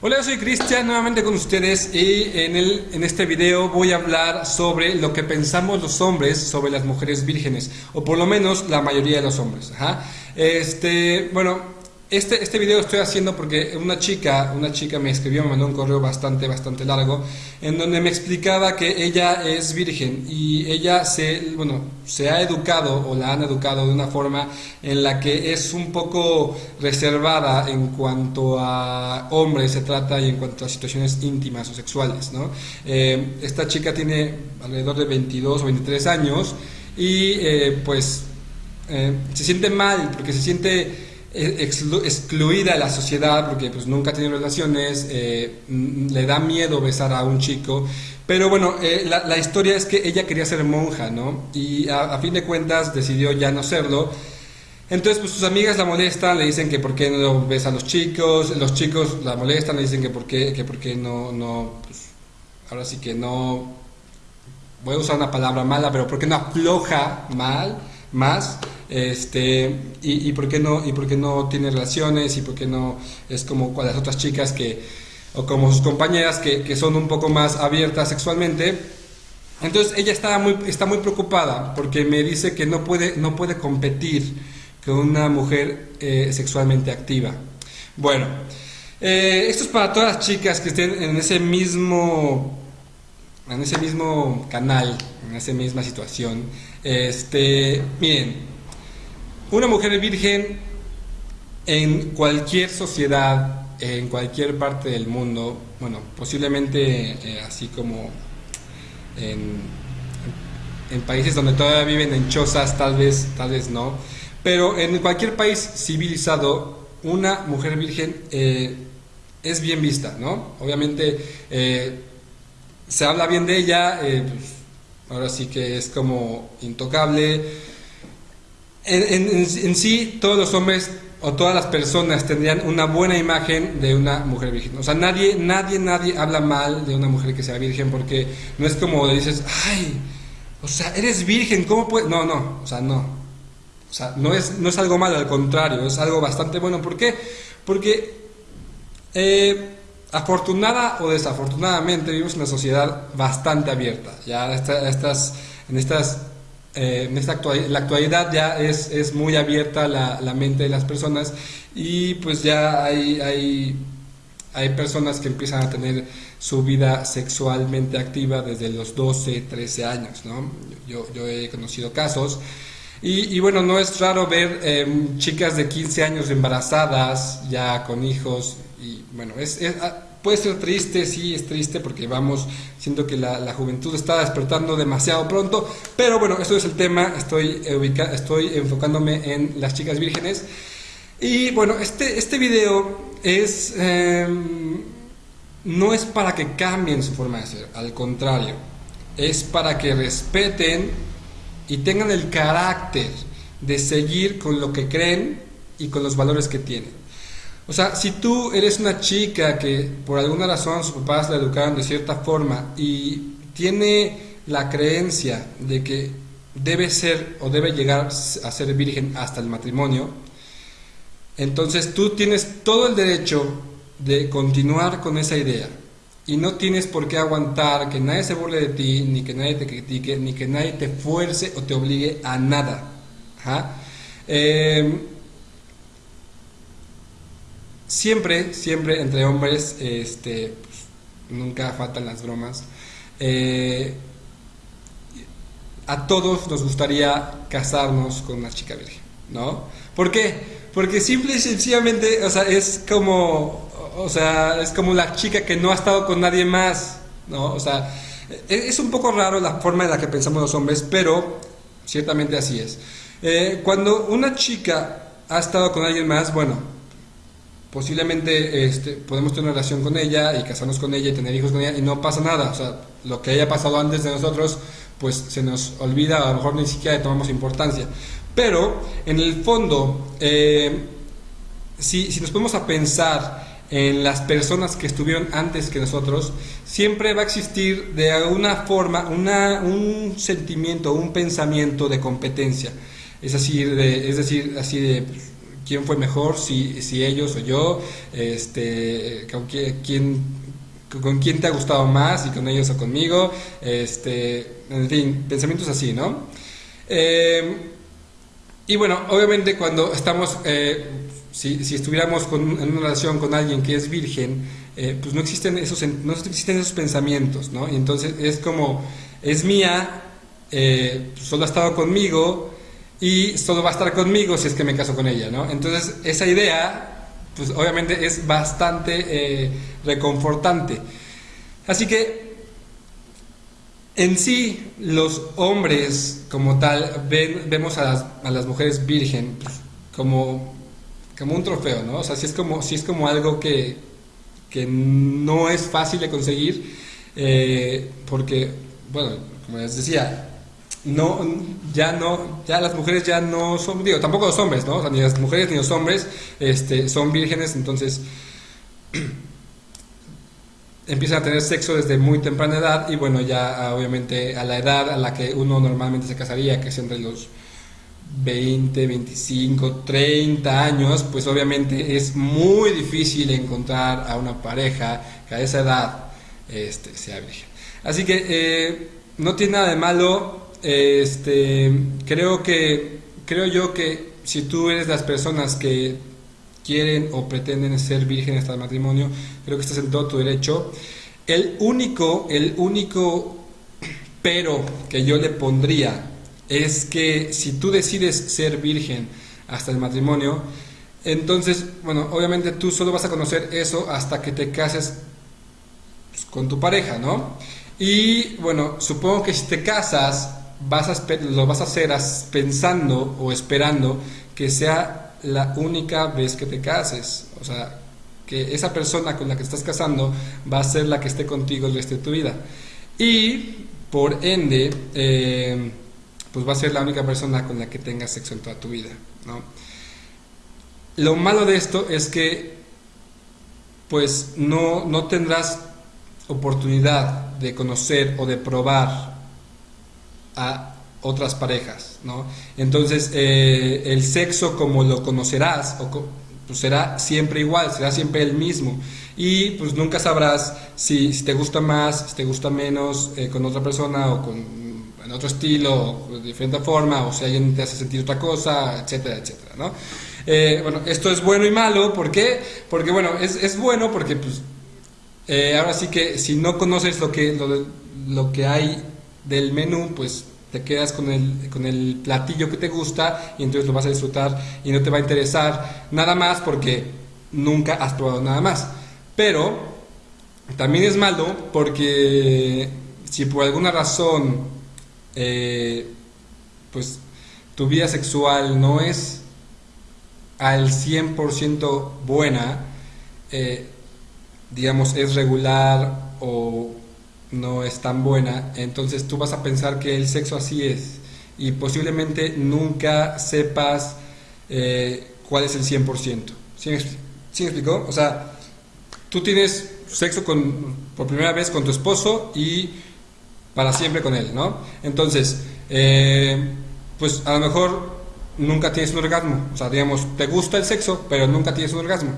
Hola, soy Cristian, nuevamente con ustedes y en, el, en este video voy a hablar sobre lo que pensamos los hombres sobre las mujeres vírgenes, o por lo menos la mayoría de los hombres. Este, bueno, este, este video estoy haciendo porque una chica, una chica me escribió, me mandó un correo bastante, bastante largo, en donde me explicaba que ella es virgen y ella se, bueno, se ha educado o la han educado de una forma en la que es un poco reservada en cuanto a hombres se trata y en cuanto a situaciones íntimas o sexuales, ¿no? Eh, esta chica tiene alrededor de 22 o 23 años y eh, pues eh, se siente mal porque se siente excluida de la sociedad porque pues nunca tiene relaciones, eh, le da miedo besar a un chico, pero bueno, eh, la, historia es que ella quería ser monja, ¿no? Y a, fin de cuentas decidió ya no serlo. Entonces, pues sus amigas la molestan, le dicen que por qué no besa a los chicos, los chicos la molestan, le dicen que por qué, que por qué no, no, pues, ahora sí que no, voy a usar una palabra mala, pero por qué no afloja mal, más, este, y, y, por qué no, y por qué no tiene relaciones, y por qué no es como las otras chicas que, o como sus compañeras que, que son un poco más abiertas sexualmente. Entonces ella está muy, está muy preocupada porque me dice que no puede, no puede competir con una mujer eh, sexualmente activa. Bueno, eh, esto es para todas las chicas que estén en ese mismo en ese mismo canal, en esa misma situación. Este, miren, una mujer virgen en cualquier sociedad, en cualquier parte del mundo, bueno, posiblemente eh, así como en, países donde todavía viven en chozas, tal vez, tal vez no, pero en cualquier país civilizado, una mujer virgen eh, es bien vista, ¿no? Obviamente eh, se habla bien de ella, pues, ahora sí que es como intocable, en, sí todos los hombres o todas las personas tendrían una buena imagen de una mujer virgen. O sea, nadie, nadie, nadie habla mal de una mujer que sea virgen porque no es como dices, ay, o sea, eres virgen, ¿cómo puedes? No, no, o sea, no. O sea, no es, no es algo malo, al contrario, es algo bastante bueno. ¿Por qué? Porque eh, afortunada o desafortunadamente vivimos en una sociedad bastante abierta. Ya estas, en estas eh, en esta la actualidad ya es, es muy abierta la, la, mente de las personas y pues ya hay, hay, hay, personas que empiezan a tener su vida sexualmente activa desde los 12, 13 años, ¿no? Yo, yo he conocido casos y, y, bueno, no es raro ver em, chicas de 15 años embarazadas ya con hijos y bueno, es, es Puede ser triste, sí, es triste porque vamos, siento que la, juventud está despertando demasiado pronto, pero bueno, esto es el tema, estoy, estoy enfocándome en las chicas vírgenes. Y bueno, este, este video es, em, no es para que cambien su forma de ser, al contrario, es para que respeten y tengan el carácter de seguir con lo que creen y con los valores que tienen. O sea, si tú eres una chica que por alguna razón sus papás la educaron de cierta forma y tiene la creencia de que debe ser o debe llegar a ser virgen hasta el matrimonio, entonces tú tienes todo el derecho de continuar con esa idea y no tienes por qué aguantar que nadie se burle de ti, ni que nadie te critique, ni que nadie te fuerce o te obligue a nada. Eh, siempre, siempre entre hombres, este, pues, nunca faltan las bromas. Eh, a todos nos gustaría casarnos con una chica virgen, ¿no? ¿Por qué? Porque simple y sencillamente, o sea, es como, o sea, es como la chica que no ha estado con nadie más, ¿no? O sea, e-, es un poco raro la forma en la que pensamos los hombres, pero ciertamente así es. Eh, cuando una chica ha estado con alguien más, bueno, posiblemente este, podemos tener una relación con ella y casarnos con ella y tener hijos con ella y no pasa nada. O sea, lo que haya pasado antes de nosotros, pues se nos olvida, a lo mejor ni siquiera le tomamos importancia. Pero, en el fondo, eh, si, si nos ponemos a pensar en las personas que estuvieron antes que nosotros, siempre va a existir de alguna forma una, un sentimiento, un pensamiento de competencia. Es, así de, es decir, así de quién fue mejor, si, si ellos o yo, este, con quién, con quién te ha gustado más, si con ellos o conmigo, este, en fin, pensamientos así, ¿no? Eh, y bueno, obviamente cuando estamos, eh, si, si, estuviéramos en una relación con alguien que es virgen, eh, pues no existen, esos, no existen esos pensamientos, ¿no? Y entonces es como, es mía, solo ha estado conmigo, y solo va a estar conmigo si es que me caso con ella, ¿no? Entonces, esa idea, pues obviamente es bastante eh, reconfortante. Así que, en sí, los hombres como tal, ven, vemos a las, mujeres virgen pues, como, como un trofeo, ¿no? O sea, si es como, si es como algo que, que no es fácil de conseguir, eh, porque, bueno, como les decía, no, ya no, ya las mujeres ya no son, digo, tampoco los hombres, ¿no? ni las mujeres ni los hombres este, son vírgenes, entonces empiezan a tener sexo desde muy temprana edad y bueno, ya obviamente a la edad a la que uno normalmente se casaría, que es entre los 20, 25, 30 años, pues obviamente es muy difícil encontrar a una pareja que a esa edad este, sea virgen. Así que eh, no tiene nada de malo este, creo que, creo yo que si tú eres las personas que quieren o pretenden ser vírgenes hasta el matrimonio, creo que estás en todo tu derecho. El único, el único pero que yo le pondría es que si tú decides ser virgen hasta el matrimonio, entonces, bueno, obviamente tú solo vas a conocer eso hasta que te cases con tu pareja, ¿no? Y bueno, supongo que si te casas, lo vas a hacer pensando o esperando que sea la única vez que te cases. O sea, que esa persona con la que estás casando va a ser la que esté contigo el resto de tu vida. Y por ende, eh, pues va a ser la única persona con la que tengas sexo en toda tu vida. ¿no? Lo malo de esto es que pues no, no tendrás oportunidad de conocer o de probar a otras parejas, ¿no? Entonces, eh, el sexo como lo conocerás, o, pues será siempre igual, será siempre el mismo. Y pues nunca sabrás si, te gusta más, si te gusta menos eh, con otra persona o con en otro estilo, o de diferente forma, o si alguien te hace sentir otra cosa, etcétera, etcétera, ¿no? Eh, bueno, esto es bueno y malo, ¿por qué? Porque, bueno, es, es bueno porque, pues, ahora sí que si no conoces lo que, lo, lo que hay del menú, pues te quedas con el, con el platillo que te gusta y entonces lo vas a disfrutar y no te va a interesar nada más porque nunca has probado nada más. Pero también es malo porque si por alguna razón eh, pues tu vida sexual no es al 100% buena, eh, digamos es regular o no es tan buena, entonces tú vas a pensar que el sexo así es y posiblemente nunca sepas eh, cuál es el 100%. ¿Sí me, ¿Sí explicó? O sea, tú tienes sexo con, por primera vez con tu esposo y para siempre con él, ¿no? Entonces, eh, pues a lo mejor nunca tienes un orgasmo, o sea, digamos, te gusta el sexo, pero nunca tienes un orgasmo.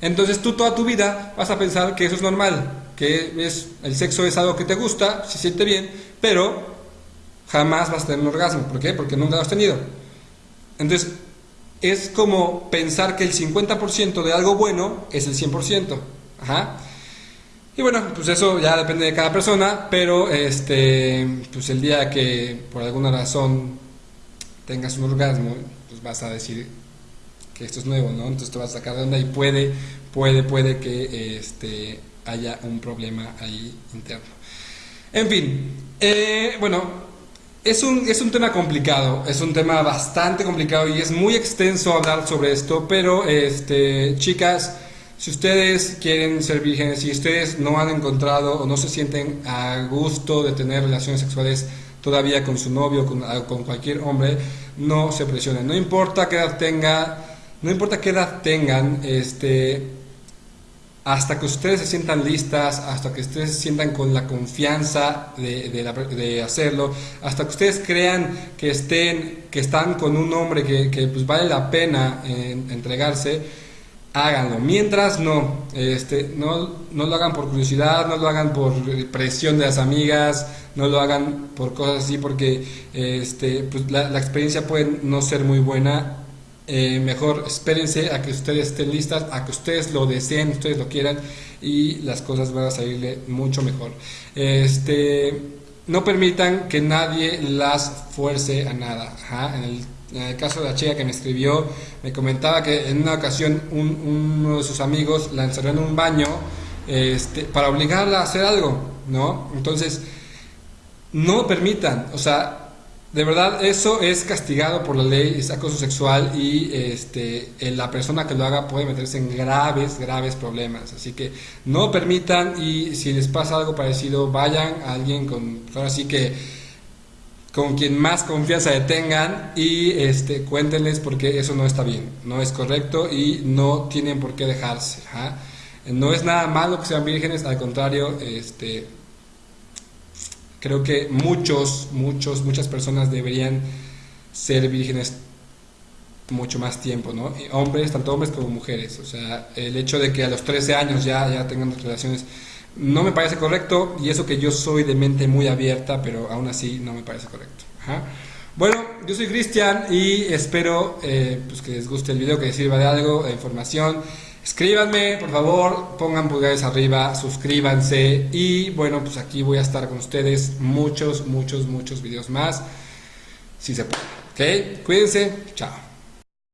Entonces tú toda tu vida vas a pensar que eso es normal, que es, el sexo es algo que te gusta, se siente bien, pero jamás vas a tener un orgasmo. ¿Por qué? Porque nunca lo has tenido. Entonces, es como pensar que el 50% de algo bueno es el 100%. Ajá. Y bueno, pues eso ya depende de cada persona, pero este, pues el día que por alguna razón tengas un orgasmo, pues vas a decir que esto es nuevo, ¿no? Entonces te vas a sacar de onda y puede, puede, puede que este, haya un problema ahí interno. En fin, eh, bueno, es un, es un tema complicado, es un tema bastante complicado y es muy extenso hablar sobre esto, pero este, chicas, si ustedes quieren ser vírgenes, si ustedes no han encontrado o no se sienten a gusto de tener relaciones sexuales todavía con su novio, con, con cualquier hombre, no se presionen. No importa qué edad tenga, no importa qué edad tengan, este, hasta que ustedes se sientan listas, hasta que ustedes se sientan con la confianza de, hacerlo, hasta que ustedes crean que estén, que están con un hombre que, que pues vale la pena entregarse, háganlo. Mientras no, este, no, no lo hagan por curiosidad, no lo hagan por presión de las amigas, no lo hagan por cosas así, porque este, pues la, la experiencia puede no ser muy buena eh, mejor espérense a que ustedes estén listas, a que ustedes lo deseen, ustedes lo quieran y las cosas van a salirle mucho mejor. Este, no permitan que nadie las fuerce a nada. En, el, caso de la chica que me escribió, me comentaba que en una ocasión uno de sus amigos la encerró en un baño este, para obligarla a hacer algo, ¿no? Entonces, no permitan, o sea, de verdad, eso es castigado por la ley, es acoso sexual y este, la persona que lo haga puede meterse en graves, graves problemas. Así que no permitan y si les pasa algo parecido, vayan a alguien con, ahora sí que con quien más confianza tengan y este, cuéntenles porque eso no está bien, no es correcto y no tienen por qué dejarse. No es nada malo que sean vírgenes, al contrario, este, Creo que muchos, muchos, muchas personas deberían ser vírgenes mucho más tiempo, ¿no? Hombres, tanto hombres como mujeres. O sea, el hecho de que a los 13 años ya, ya tengan relaciones no me parece correcto y eso que yo soy de mente muy abierta, pero aún así no me parece correcto. Bueno, yo soy Cristian y espero eh, pues que les guste el video, que les sirva de algo, de información. Escríbanme, por favor, pongan pulgares arriba, suscríbanse y bueno, pues aquí voy a estar con ustedes muchos, muchos, muchos videos más, si se puede. ¿Ok? Cuídense, chao.